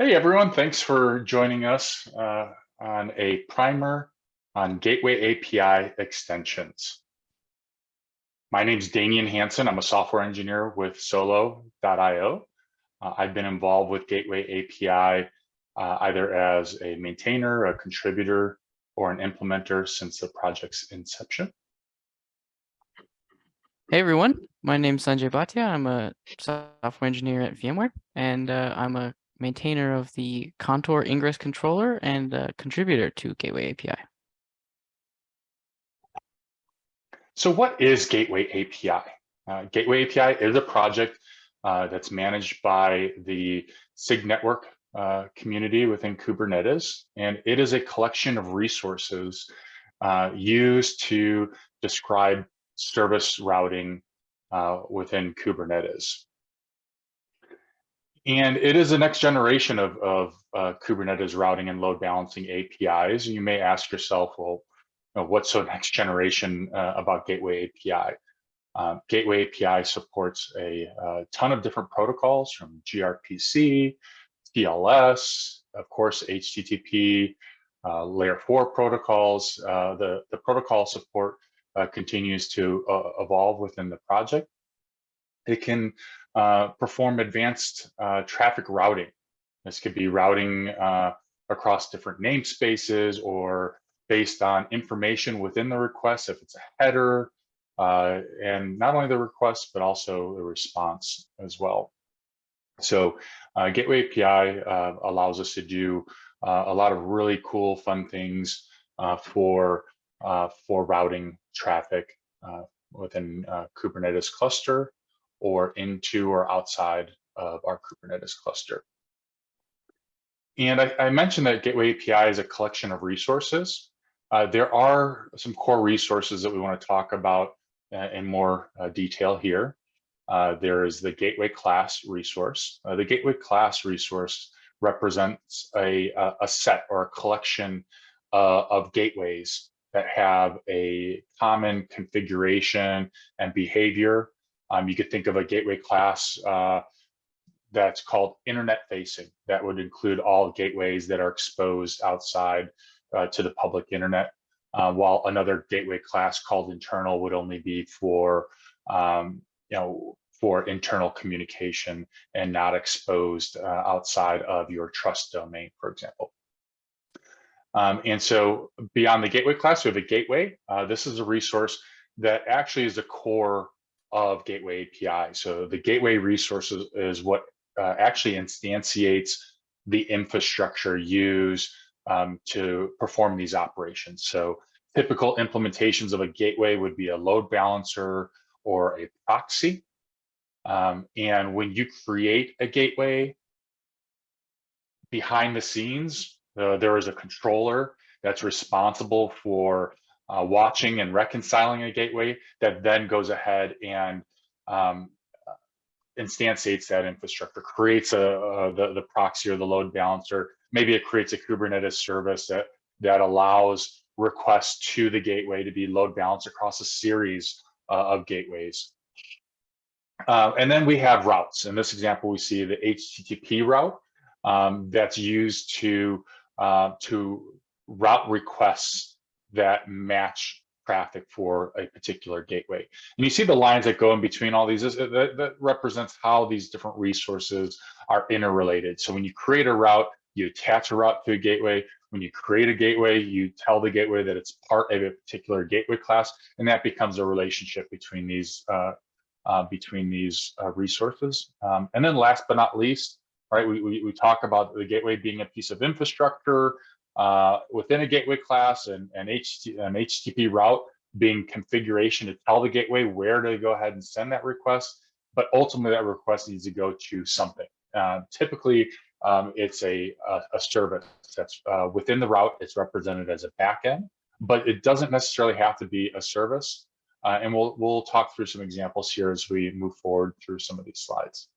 Hey everyone, thanks for joining us uh, on a primer on Gateway API extensions. My name is Daneyon Hansen. I'm a software engineer with Solo.io. Uh, I've been involved with Gateway API uh, either as a maintainer, a contributor, or an implementer since the project's inception. Hey everyone, my name is Sanjay Bhatia. I'm a software engineer at VMware, and uh, I'm a maintainer of the Contour Ingress controller and a contributor to Gateway API. So what is Gateway API? Uh, Gateway API is a project uh, that's managed by the SIG network uh, community within Kubernetes, and it is a collection of resources uh, used to describe service routing uh, within Kubernetes. And it is the next generation of, of uh, Kubernetes routing and load balancing APIs. You may ask yourself, well, you know, what's so next generation uh, about Gateway API? Um, Gateway API supports a, a, ton of different protocols from gRPC, TLS, of course, HTTP, uh, layer four protocols. Uh, the, the protocol support uh, continues to uh, evolve within the project. It can uh, perform advanced uh, traffic routing. This could be routing uh, across different namespaces or based on information within the request, if it's a header, uh, and not only the request, but also the response as well. So Gateway API allows us to do a lot of really cool, fun things for uh, for routing traffic uh, within uh, Kubernetes cluster or into or outside of our Kubernetes cluster. And I, I mentioned that Gateway API is a collection of resources. Uh, there are some core resources that we want to talk about uh, in more uh, detail here. there is the Gateway class resource. the Gateway class resource represents a, a set or a collection of gateways that have a common configuration and behavior. Um, you could think of a gateway class uh, that's called internet facing. That would include all gateways that are exposed outside uh, to the public internet, uh, while another gateway class called internal would only be for, um, you know, for internal communication and not exposed uh, outside of your trust domain, for example. Um, and so beyond the gateway class, we have a gateway. Uh, this is a resource that actually is the core of Gateway API. So the gateway resources is, what uh, actually instantiates the infrastructure used um, to perform these operations. So typical implementations of a gateway would be a load balancer or a proxy. Um, and when you create a gateway, behind the scenes, uh, there is a controller that's responsible for uh, watching and reconciling a gateway that then goes ahead and um, instantiates that infrastructure, creates a, a, the, the proxy or the load balancer. Maybe it creates a Kubernetes service that, that allows requests to the gateway to be load balanced across a series uh, of gateways. Uh, and then we have routes. In this example, we see the HTTP route um, that's used to uh, to route requests that match traffic for a particular gateway. And you see the lines that go in between all these, that, that represents how these different resources are interrelated. So when you create a route, you attach a route to a gateway. When you create a gateway, you tell the gateway that it's part of a particular gateway class, and that becomes a relationship between these uh, uh, between these uh, resources. Um, and then last but not least, right? We, we, we talk about the gateway being a piece of infrastructure uh, within a gateway class and, and HT, an HTTP route being configuration to tell the gateway where to go ahead and send that request. But ultimately that request needs to go to something. Uh, typically, um, it's a, a, a, service that's uh, within the route. It's represented as a backend, but it doesn't necessarily have to be a service. Uh, and we'll, we'll talk through some examples here as we move forward through some of these slides.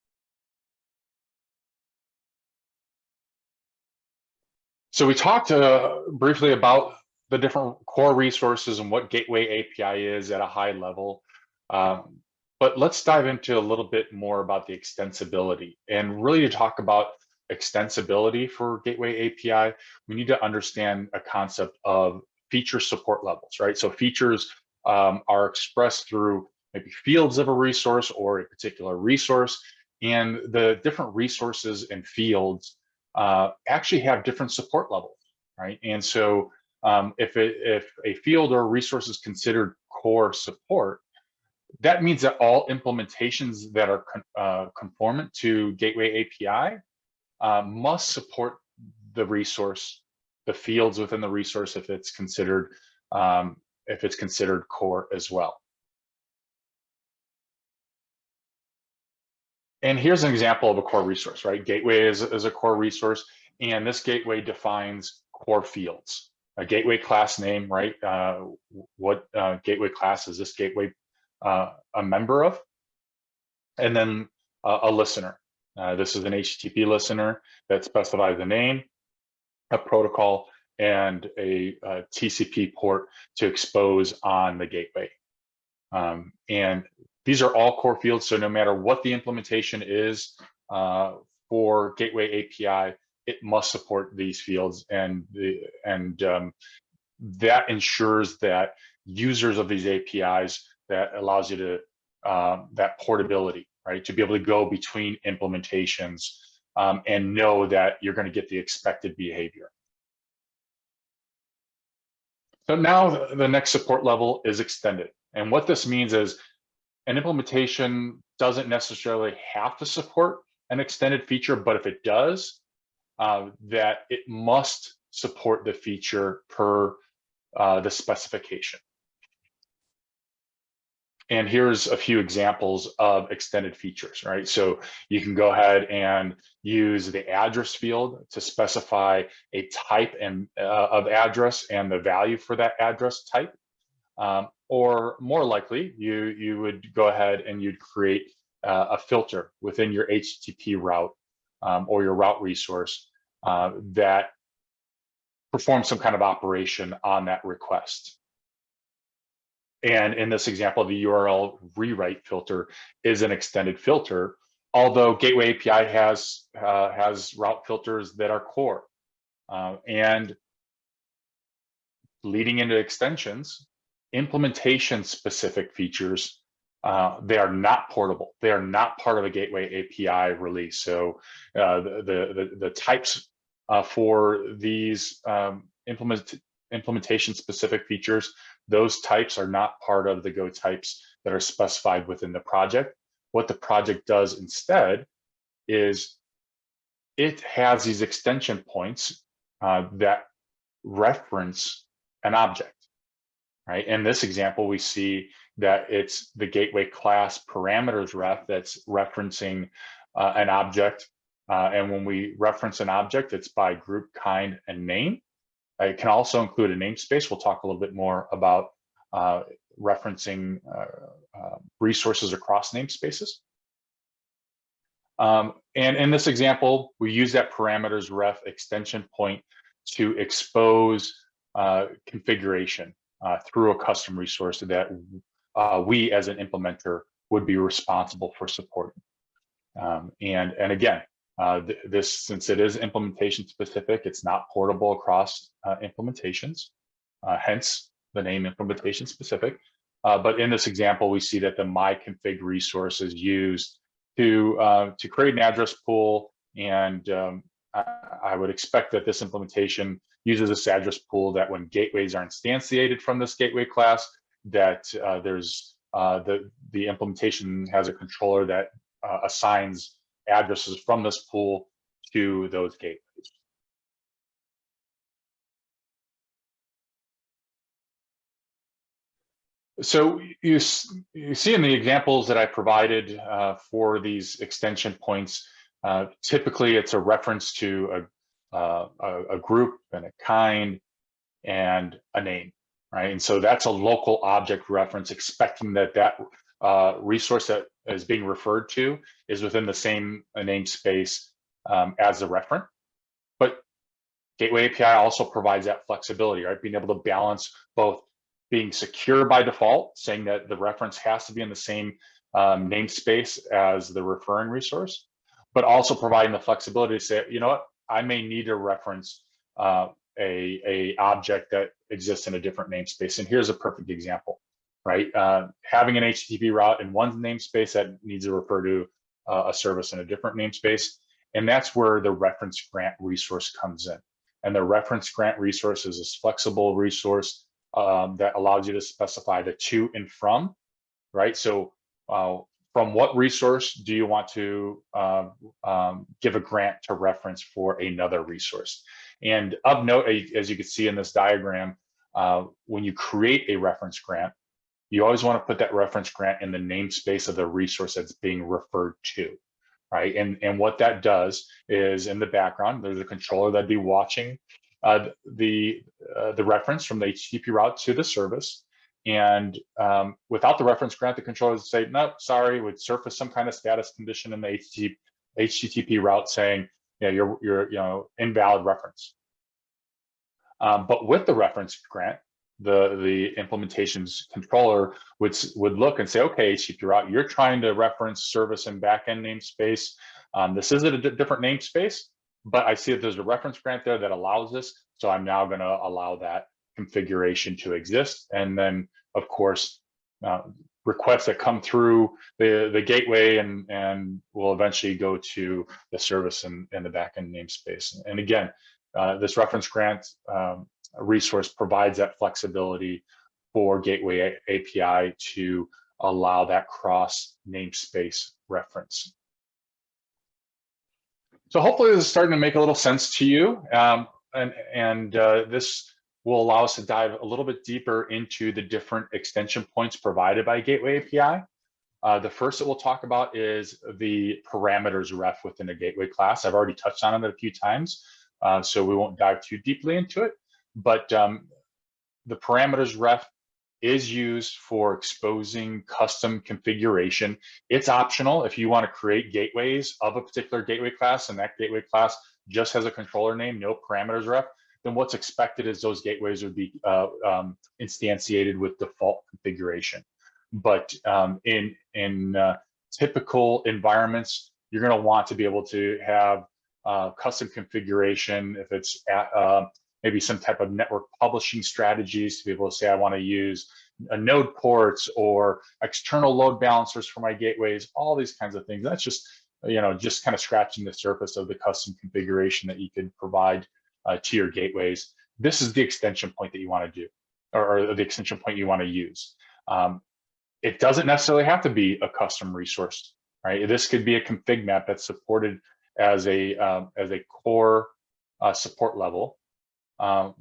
So we talked uh, briefly about the different core resources and what Gateway API is at a high level. Um, but let's dive into a little bit more about the extensibility and really to talk about extensibility for Gateway API, we need to understand a concept of feature support levels, right? So features um, are expressed through maybe fields of a resource or a particular resource, and the different resources and fields uh, actually have different support levels, right? And so um, if, it, if a field or resource is considered core support, that means that all implementations that are con uh, conformant to Gateway API uh, must support the resource, the fields within the resource if it's considered um, if it's considered core as well. And here's an example of a core resource, right? Gateway is, is a core resource, and this gateway defines core fields. A gateway class name, right? Uh, what uh, gateway class is this gateway uh, a member of? And then a listener. Uh, this is an HTTP listener that specifies the name, a protocol, and a, a TCP port to expose on the gateway. Um, and these are all core fields, so no matter what the implementation is uh, for Gateway API, it must support these fields, and the and um, that ensures that users of these APIs that allows you to um, that portability, right, to be able to go between implementations um, and know that you're going to get the expected behavior. So now the next support level is extended. And what this means is an implementation doesn't necessarily have to support an extended feature, but if it does, uh, that it must support the feature per uh, the specification. And here's a few examples of extended features, right? So you can go ahead and use the address field to specify a type and uh, of address and the value for that address type. Um, or more likely, you, you would go ahead and you'd create uh, a filter within your HTTP route um, or your route resource uh, that performs some kind of operation on that request. And in this example, the URL rewrite filter is an extended filter, although Gateway API has, uh, has route filters that are core. Uh, and leading into extensions, implementation specific features, uh, they are not portable. They are not part of a Gateway API release. So uh, the, the, the, types uh, for these um, implement, implementation specific features those types are not part of the Go types that are specified within the project. What the project does instead is it has these extension points uh, that reference an object, right? In this example, we see that it's the gateway class parameters ref that's referencing uh, an object. Uh, and when we reference an object, it's by group, kind, and name. It can also include a namespace. We'll talk a little bit more about uh, referencing uh, uh, resources across namespaces. Um, and in this example, we use that parameters ref extension point to expose uh, configuration uh, through a custom resource that uh, we as an implementer would be responsible for supporting. Um, and, and again, uh, th this, since it is implementation specific, it's not portable across uh, implementations. Uh, hence, the name implementation specific. Uh, but in this example, we see that the myconfig resource is used to, to create an address pool. And um, I, would expect that this implementation uses this address pool that when gateways are instantiated from this gateway class, that uh, there's uh, the, the implementation has a controller that uh, assigns addresses from this pool to those gateways. So you, you see in the examples that I provided uh, for these extension points, uh, typically it's a reference to a, uh, a, a, group and a kind and a name, right? And so that's a local object reference expecting that that uh, resource that is being referred to is within the same namespace um, as the referent. But Gateway API also provides that flexibility, right? Being able to balance both being secure by default, saying that the reference has to be in the same um, namespace as the referring resource, but also providing the flexibility to say, you know what, I may need to reference uh, a, a object that exists in a different namespace. And here's a perfect example, right? Uh, having an HTTP route in one namespace that needs to refer to uh, a service in a different namespace. And that's where the reference grant resource comes in. And the reference grant resource is this flexible resource um, that allows you to specify the to and from, right? So uh, from what resource do you want to uh, um, give a grant to reference for another resource? And of note, as you can see in this diagram, uh, when you create a reference grant, you always want to put that reference grant in the namespace of the resource that's being referred to, right? And, and what that does is in the background, there's a controller that'd be watching uh, the, uh, the reference from the HTTP route to the service. And um, without the reference grant, the controller would say, no, sorry, would surface some kind of status condition in the HTTP, HTTP route saying, yeah, you're, you're, you know, invalid reference. Um, but with the reference grant, the the implementations controller would would look and say, okay, HTTP route, you're trying to reference service and backend namespace. Um, this is a different namespace, but I see that there's a reference grant there that allows this. So I'm now going to allow that configuration to exist. And then, of course, uh, requests that come through the, the gateway and, and will eventually go to the service and, and the backend namespace. And again, uh, this reference grant um, resource provides that flexibility for Gateway API to allow that cross namespace reference. So hopefully this is starting to make a little sense to you. Um, and and uh, this will allow us to dive a little bit deeper into the different extension points provided by Gateway API. Uh, the first that we'll talk about is the parameters ref within a gateway class. I've already touched on it a few times, uh, so we won't dive too deeply into it. But um, the parameters ref is used for exposing custom configuration. It's optional if you want to create gateways of a particular gateway class and that gateway class just has a controller name, no parameters ref, then what's expected is those gateways would be uh, um, instantiated with default configuration. But um, in, in uh, typical environments, you're going to want to be able to have uh, custom configuration if it's at, uh, maybe some type of network publishing strategies to be able to say, I want to use a node ports or external load balancers for my gateways, all these kinds of things. That's just, you know, just kind of scratching the surface of the custom configuration that you could provide uh, to your gateways. This is the extension point that you want to do, or, or the extension point you want to use. Um, it doesn't necessarily have to be a custom resource, right? This could be a config map that's supported as a um, as a core uh, support level. Um,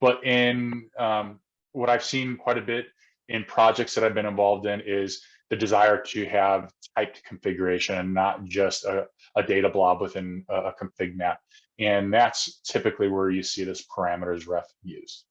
but in um, what I've seen quite a bit in projects that I've been involved in is the desire to have typed configuration and not just a, a data blob within a, a, config map. And that's typically where you see this parameters ref used.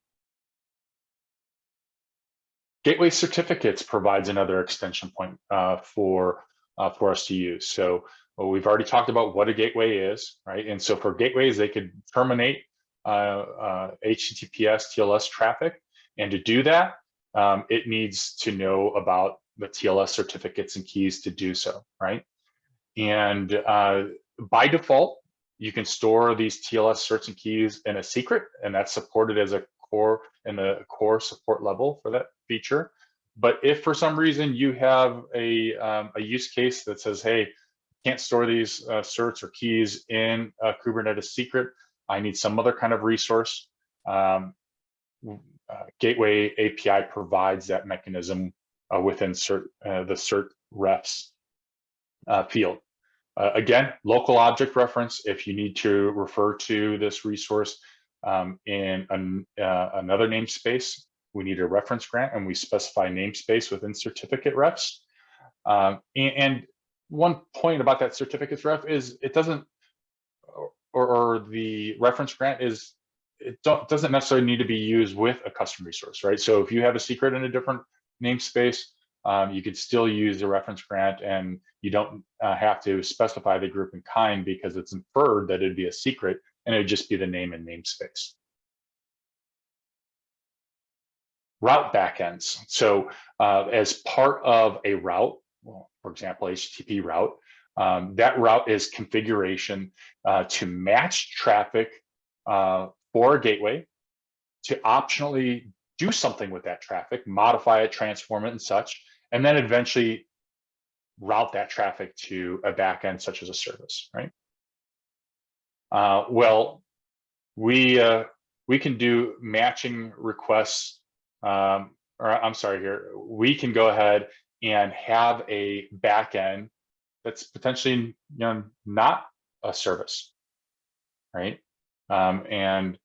Gateway certificates provides another extension point uh, for, uh, for us to use. So well, we've already talked about what a gateway is, right? And so for gateways, they could terminate uh, HTTPS uh, TLS traffic. And to do that, um, it needs to know about the TLS certificates and keys to do so, right? And uh, by default, you can store these TLS certs and keys in a secret, and that's supported as a core in the core support level for that feature. But if for some reason you have a, um, a use case that says, hey, can't store these uh, certs or keys in a Kubernetes secret, I need some other kind of resource. Um, uh, Gateway API provides that mechanism uh, within cert, uh, the cert refs uh, field. Uh, again, local object reference, if you need to refer to this resource um, in an, uh, another namespace, we need a reference grant and we specify namespace within certificate refs. Um, and, and, one point about that certificates ref is it doesn't or, or the reference grant is it doesn't necessarily need to be used with a custom resource, right? So if you have a secret in a different namespace, um, you could still use the reference grant and you don't uh, have to specify the group and kind because it's inferred that it'd be a secret and it'd just be the name and namespace. Route backends. So uh, as part of a route, well, for example, HTTP route, Um, that route is configuration uh, to match traffic uh, for a gateway, to optionally do something with that traffic, modify it, transform it and such, and then eventually route that traffic to a backend such as a service, right? Uh, well, we uh, we can do matching requests, um, or I'm sorry here, we can go ahead and have a backend that's potentially you know not a service, right? Um, and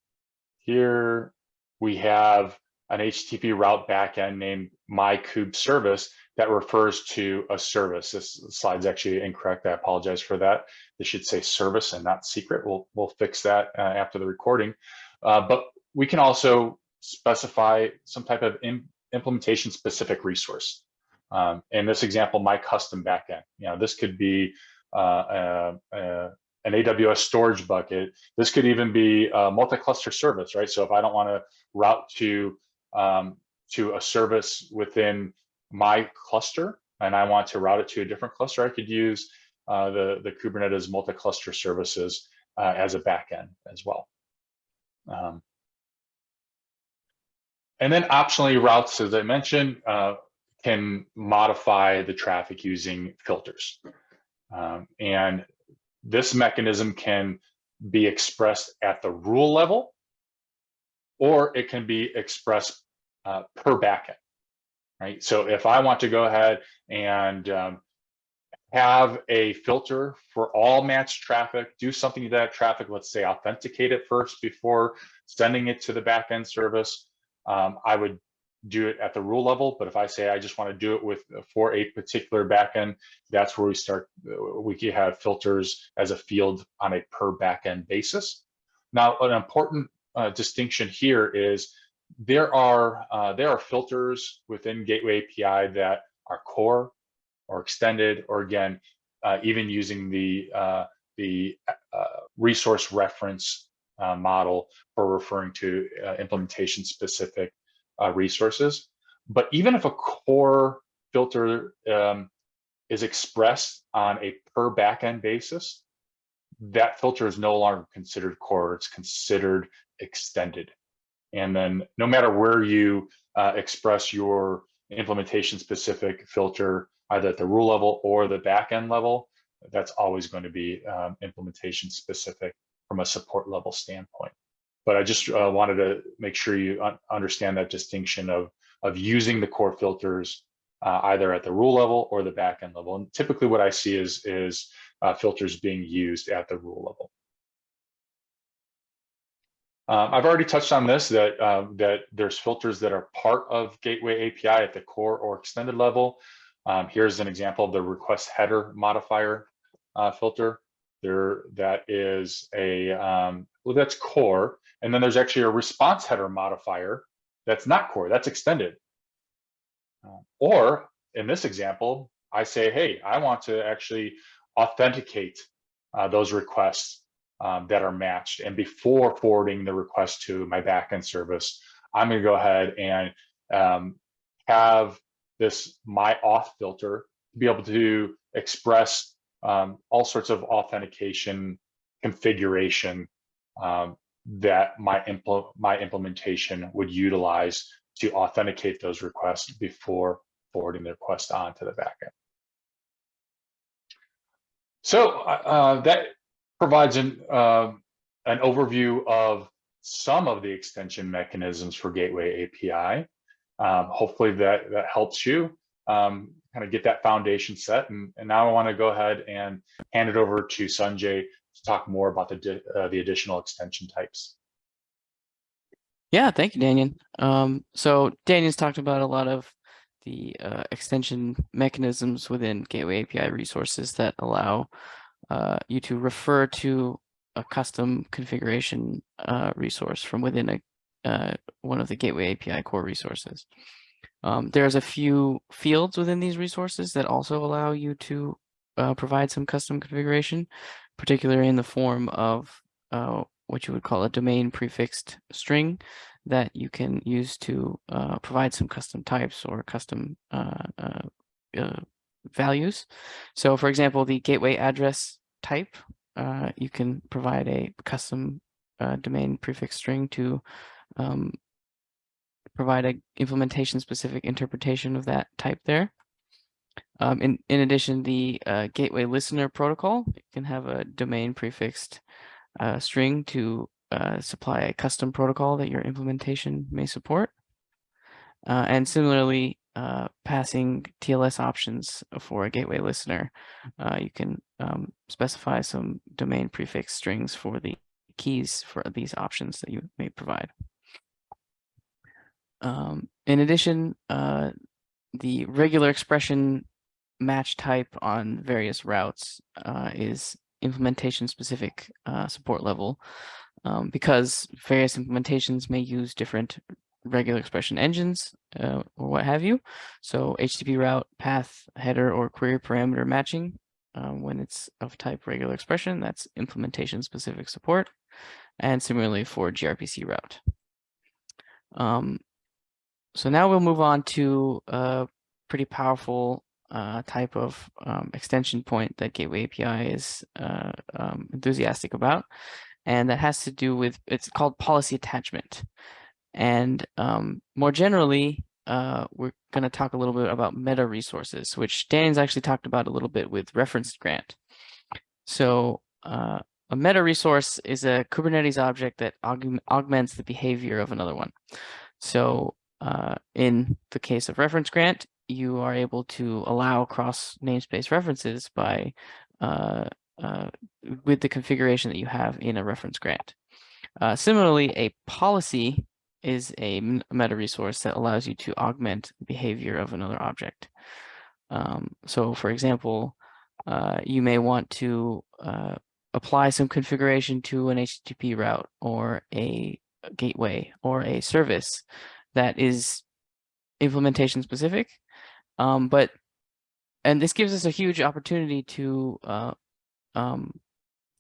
here we have an HTTP route backend named myKube service that refers to a service. This slide's actually incorrect. I apologize for that. This should say service and not secret. We'll, we'll fix that uh, after the recording. Uh, but we can also specify some type of im implementation specific resource. Um, in this example, my custom backend. You know, this could be uh, uh, uh an AWS storage bucket. This could even be a multi-cluster service, right? So if I don't want to route to um, to a service within my cluster and I want to route it to a different cluster, I could use uh, the, the Kubernetes multi-cluster services uh, as a backend as well. Um, and then optionally routes, as I mentioned, uh, can modify the traffic using filters. Um, and this mechanism can be expressed at the rule level, or it can be expressed uh, per backend, right? So if I want to go ahead and um, have a filter for all matched traffic, do something to that traffic, let's say authenticate it first before sending it to the backend service, um, I would do it at the rule level. But if I say I just want to do it with for a particular backend, that's where we start. We can have filters as a field on a per backend basis. Now, an important uh, distinction here is there are uh, there are filters within Gateway API that are core or extended, or again, uh, even using the uh, the uh, resource reference uh, model for referring to implementation specific uh, resources. But even if a core filter um, is expressed on a per backend basis, that filter is no longer considered core, it's considered extended. And then no matter where you uh, express your implementation specific filter, either at the rule level or the backend level, that's always going to be um, implementation specific from a support level standpoint but I just uh, wanted to make sure you un understand that distinction of, of using the core filters uh, either at the rule level or the backend level. And typically what I see is, is uh, filters being used at the rule level. Um, I've already touched on this, that, uh, that there's filters that are part of Gateway API at the core or extended level. Um, here's an example of the request header modifier uh, filter. There, that is a, um, well, that's core. And then there's actually a response header modifier that's not core, that's extended. Uh, or in this example, I say, hey, I want to actually authenticate uh, those requests um, that are matched. And before forwarding the request to my backend service, I'm going to go ahead and um, have this my auth filter to be able to express um, all sorts of authentication configuration um, that my, impl my implementation would utilize to authenticate those requests before forwarding the request on to the backend. So uh, that provides an, uh, an overview of some of the extension mechanisms for Gateway API. Um, hopefully that, that helps you um, kind of get that foundation set. And, and now I want to go ahead and hand it over to Sanjay to talk more about the, uh, the additional extension types. Yeah, thank you, Daniel. Um, so Daniel's talked about a lot of the uh, extension mechanisms within Gateway API resources that allow uh, you to refer to a custom configuration uh, resource from within a uh, one of the Gateway API core resources. Um, there's a few fields within these resources that also allow you to uh, provide some custom configuration, particularly in the form of uh, what you would call a domain prefixed string that you can use to provide some custom types or custom values. So for example, the gateway address type, uh, you can provide a custom uh, domain prefix string to um, provide a implementation specific interpretation of that type there. Um, in, in addition, the uh, gateway listener protocol can have a domain prefixed uh, string to uh, supply a custom protocol that your implementation may support. Uh, and similarly, uh, passing TLS options for a gateway listener, uh, you can um, specify some domain prefix strings for the keys for these options that you may provide. Um, in addition, uh, the regular expression match type on various routes uh, is implementation specific uh, support level um, because various implementations may use different regular expression engines uh, or what have you. So HTTP route, path, header, or query parameter matching uh, when it's of type regular expression, that's implementation specific support. And similarly for gRPC route. Um, so now we'll move on to a pretty powerful uh, type of um, extension point that Gateway API is uh, um, enthusiastic about. And that has to do with, it's called policy attachment. And um, more generally, uh, we're going to talk a little bit about meta resources, which Dan's actually talked about a little bit with reference grant. So uh, a meta resource is a Kubernetes object that aug augments the behavior of another one. So uh, in the case of reference grant, you are able to allow cross namespace references by uh, uh, with the configuration that you have in a reference grant. Uh, similarly, a policy is a meta resource that allows you to augment the behavior of another object. Um, so for example, uh, you may want to uh, apply some configuration to an HTTP route or a gateway or a service that is implementation specific. Um, but, and this gives us a huge opportunity to uh, um,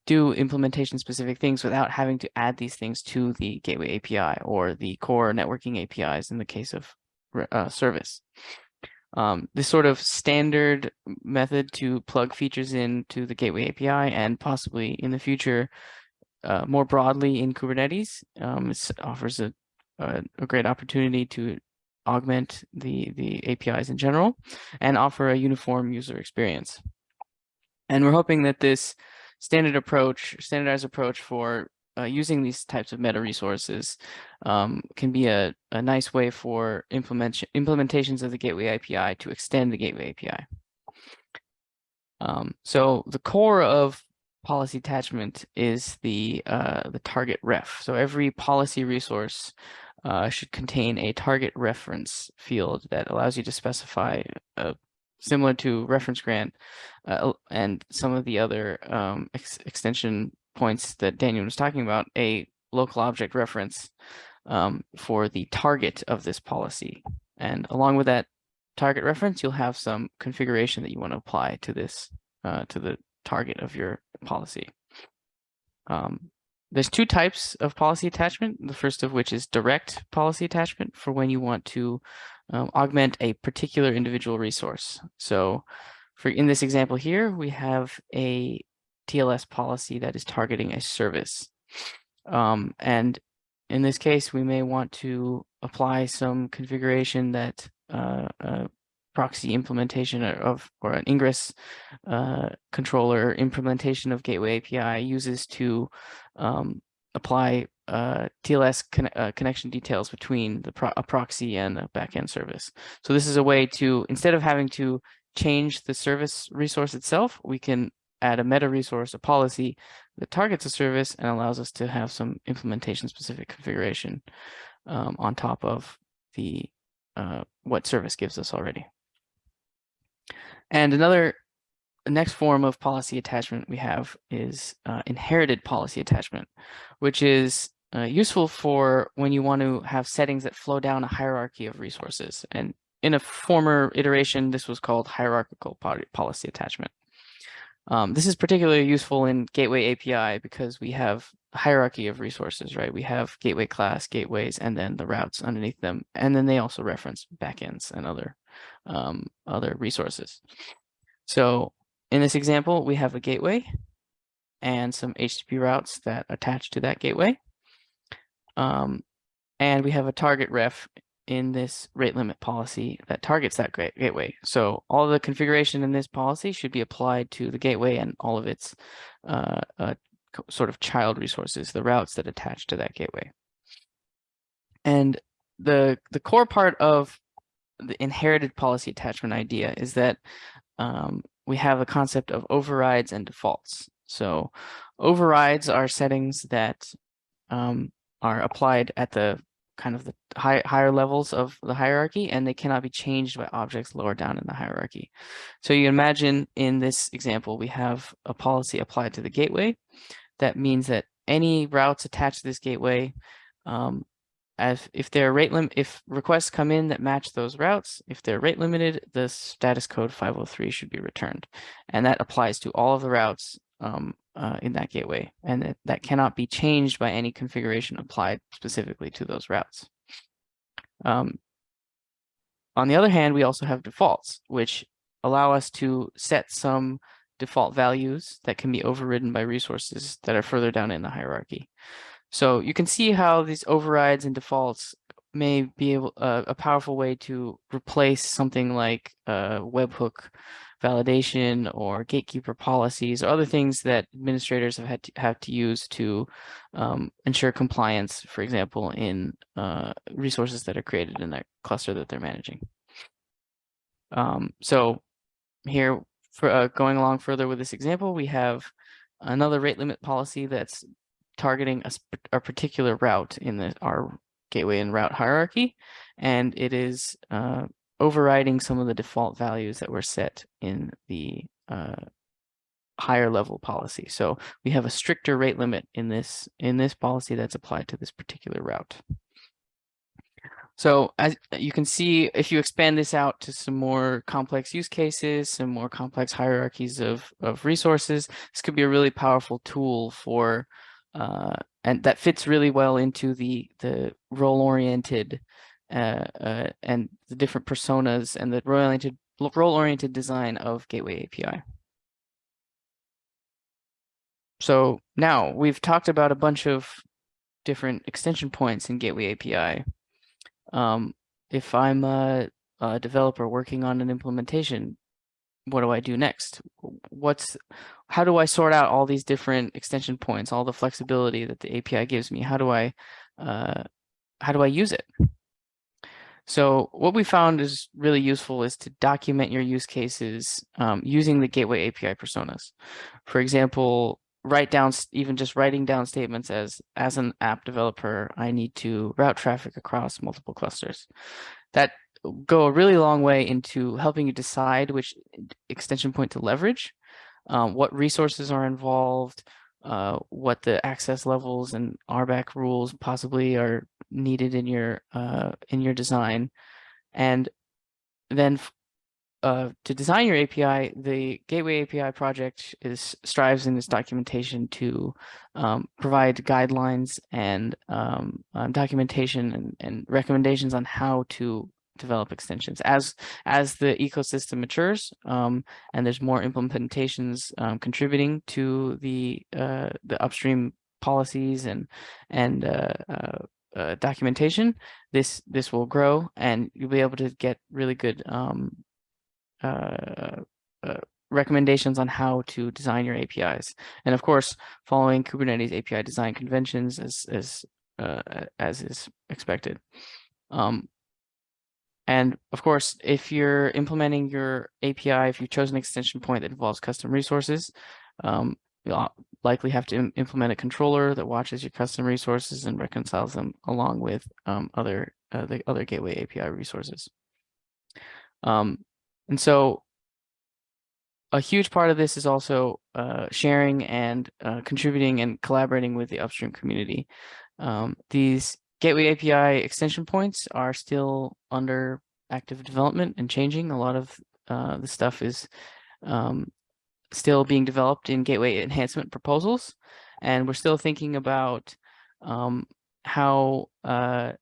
do implementation specific things without having to add these things to the gateway API or the core networking APIs in the case of uh, service. Um, this sort of standard method to plug features into the gateway API and possibly in the future uh, more broadly in Kubernetes um, offers a, a, a great opportunity to augment the, the APIs in general and offer a uniform user experience. And we're hoping that this standard approach, standardized approach for uh, using these types of meta resources um, can be a, a nice way for implement implementations of the Gateway API to extend the Gateway API. Um, so the core of policy attachment is the uh, the target ref. So every policy resource uh, should contain a target reference field that allows you to specify a similar to reference grant uh, and some of the other um, ex extension points that Daniel was talking about, a local object reference um, for the target of this policy. And along with that target reference, you'll have some configuration that you want to apply to this, uh, to the target of your policy. Um, there's two types of policy attachment, the first of which is direct policy attachment for when you want to um, augment a particular individual resource. So for in this example here, we have a TLS policy that is targeting a service. Um, and in this case, we may want to apply some configuration that uh, uh, proxy implementation of or an ingress uh, controller implementation of Gateway API uses to um, apply uh, TLS con uh, connection details between the pro a proxy and a backend service. So this is a way to, instead of having to change the service resource itself, we can add a meta resource, a policy that targets a service and allows us to have some implementation specific configuration um, on top of the uh, what service gives us already. And another next form of policy attachment we have is uh, inherited policy attachment, which is uh, useful for when you want to have settings that flow down a hierarchy of resources. And in a former iteration, this was called hierarchical policy attachment. Um, this is particularly useful in Gateway API because we have hierarchy of resources, right? We have gateway class, gateways, and then the routes underneath them. And then they also reference backends and other, um, other resources. So in this example, we have a gateway and some HTTP routes that attach to that gateway. Um, and we have a target ref in this rate limit policy that targets that gateway. So all the configuration in this policy should be applied to the gateway and all of its uh, uh, sort of child resources, the routes that attach to that gateway. And the the core part of the inherited policy attachment idea is that um, we have a concept of overrides and defaults. So overrides are settings that um, are applied at the kind of the high, higher levels of the hierarchy, and they cannot be changed by objects lower down in the hierarchy. So you imagine in this example, we have a policy applied to the gateway. That means that any routes attached to this gateway, um, as if they're rate lim if requests come in that match those routes, if they're rate limited, the status code 503 should be returned. And that applies to all of the routes um, uh, in that gateway, and that, that cannot be changed by any configuration applied specifically to those routes. Um, on the other hand, we also have defaults, which allow us to set some default values that can be overridden by resources that are further down in the hierarchy. So you can see how these overrides and defaults may be able uh, a powerful way to replace something like a webhook validation or gatekeeper policies or other things that administrators have had to have to use to um, ensure compliance, for example, in uh, resources that are created in that cluster that they're managing. Um, so here, for uh, going along further with this example, we have another rate limit policy that's targeting a, a particular route in the our gateway and route hierarchy, and it is uh, overriding some of the default values that were set in the uh, higher level policy. So we have a stricter rate limit in this in this policy that's applied to this particular route. So as you can see, if you expand this out to some more complex use cases, some more complex hierarchies of, of resources, this could be a really powerful tool for, uh, and that fits really well into the, the role-oriented uh, uh, and the different personas and the role-oriented role-oriented design of Gateway API. So now we've talked about a bunch of different extension points in Gateway API. Um, if I'm a, a developer working on an implementation, what do I do next? What's how do I sort out all these different extension points, all the flexibility that the API gives me? How do I uh, how do I use it? So what we found is really useful is to document your use cases um, using the Gateway API personas. For example, write down even just writing down statements as as an app developer, I need to route traffic across multiple clusters. That go a really long way into helping you decide which extension point to leverage, um, what resources are involved, uh, what the access levels and RBAC rules possibly are needed in your uh, in your design, and then uh, to design your API, the Gateway API project is strives in its documentation to um, provide guidelines and um, um, documentation and, and recommendations on how to develop extensions. As as the ecosystem matures um, and there's more implementations um, contributing to the uh, the upstream policies and and uh, uh, uh, documentation this this will grow and you'll be able to get really good um, uh, uh, recommendations on how to design your APIs and of course following Kubernetes API design conventions as as uh, as is expected. Um, and of course, if you're implementing your API, if you chose an extension point that involves custom resources, um, you'll likely have to im implement a controller that watches your custom resources and reconciles them along with um, other uh, the other gateway API resources. Um, and so a huge part of this is also uh, sharing and uh, contributing and collaborating with the upstream community. Um, these Gateway API extension points are still under active development and changing. A lot of uh, the stuff is um, still being developed in gateway enhancement proposals. And we're still thinking about um, how uh,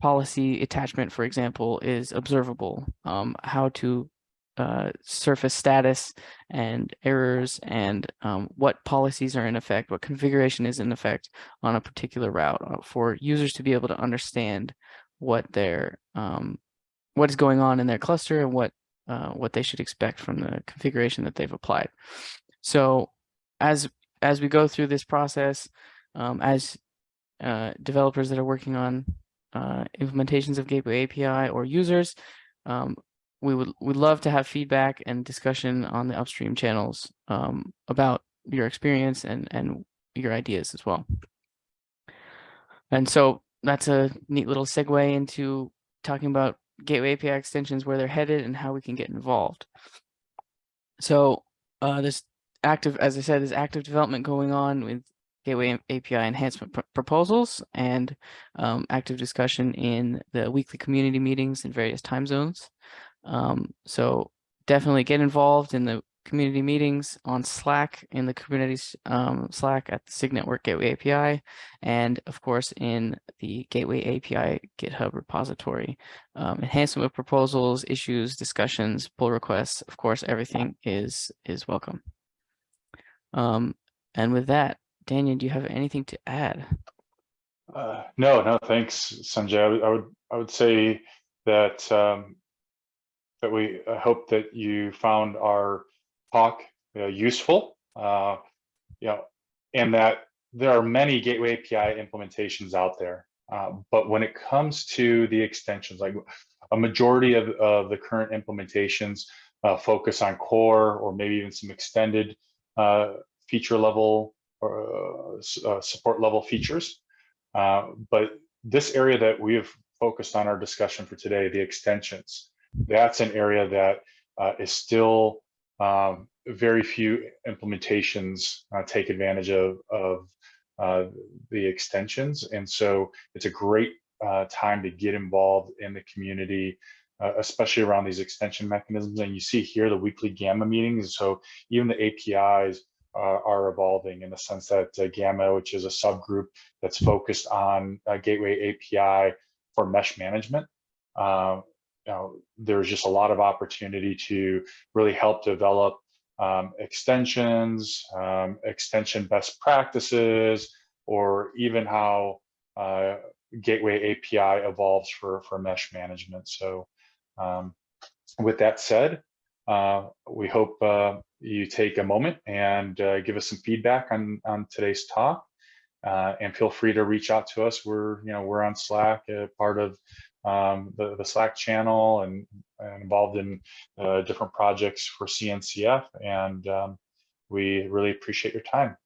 policy attachment, for example, is observable, um, how to uh, surface status and errors and um, what policies are in effect, what configuration is in effect on a particular route uh, for users to be able to understand what their um, what is going on in their cluster and what uh, what they should expect from the configuration that they've applied. So as as we go through this process, um, as uh, developers that are working on uh, implementations of Gateway API or users, um, we would we'd love to have feedback and discussion on the upstream channels um, about your experience and and your ideas as well. And so that's a neat little segue into talking about Gateway API extensions, where they're headed, and how we can get involved. So uh, this active, as I said, there's active development going on with Gateway API enhancement pr proposals and um, active discussion in the weekly community meetings in various time zones. Um, so definitely get involved in the community meetings on Slack in the Kubernetes um, Slack at the SIG Network Gateway API, and of course in the Gateway API GitHub repository. Um, enhancement of proposals, issues, discussions, pull requests, of course, everything is is welcome. Um, and with that, Daneyon, do you have anything to add? Uh, no, no, thanks, Sanjay. I would, I would, I would say that um, that we hope that you found our talk uh, useful, uh, you know, and that there are many Gateway API implementations out there. Uh, but when it comes to the extensions, like a majority of, of the current implementations uh, focus on core or maybe even some extended uh, feature level or uh, support level features. but this area that we have focused on our discussion for today, the extensions, that's an area that is still um, very few implementations uh, take advantage of, of uh, the extensions. And so it's a great uh, time to get involved in the community, uh, especially around these extension mechanisms. And you see here the weekly Gamma meetings. So even the APIs are evolving in the sense that uh, Gamma, which is a subgroup that's focused on uh, Gateway API for mesh management, uh, you know, there's just a lot of opportunity to really help develop um, extensions, um, extension best practices, or even how uh, Gateway API evolves for, for mesh management. So um, with that said, uh, we hope uh, you take a moment and uh, give us some feedback on, on today's talk. Uh, and feel free to reach out to us. We're, you know, we're on Slack, uh, part of um, the, the Slack channel and, and involved in uh, different projects for CNCF. And um, we really appreciate your time.